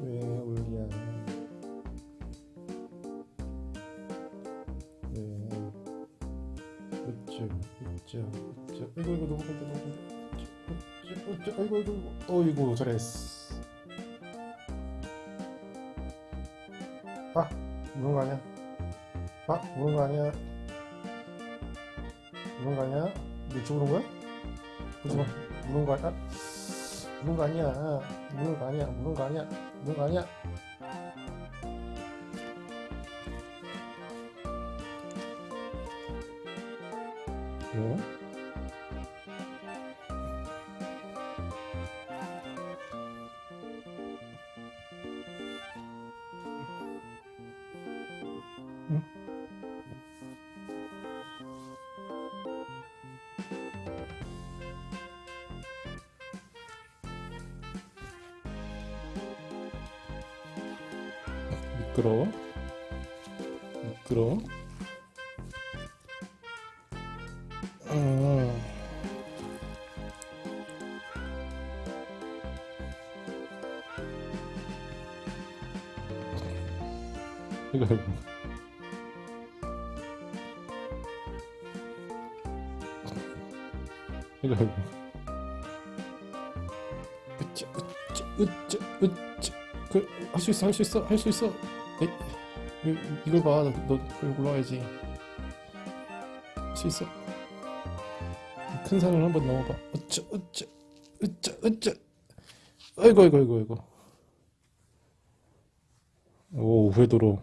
왜 울냐? 왜? 어쩌, 어쩌. 이거 이거 너무 간다 너무 간다. 아이고 아이고. 어이구 잘했어. 아, 무는 거 아니야? 아, 무는 거 아니야? 무는 거 아니야? 너 죽는 거야? 보지 마. 무는 거 아니야? 무는 거 아니야? 무는 거 아니야? 무는 거 아니야? 무는 거 아니야? 뭐? 응? 미끄러워? 미끄러워? 음. 이거 이거 이거 이거 으쌰 으쌰 으쌰 으쌰 그할 수 있어 할 수 있어 할 수 있어 에이, 이- 이걸 봐너 올라와야지 할 수 있어 큰 산을 한번 넘어봐 으쌰 으쌰 으쌰 으쌰 아이고 아이고 아이고 아이고 오 회도로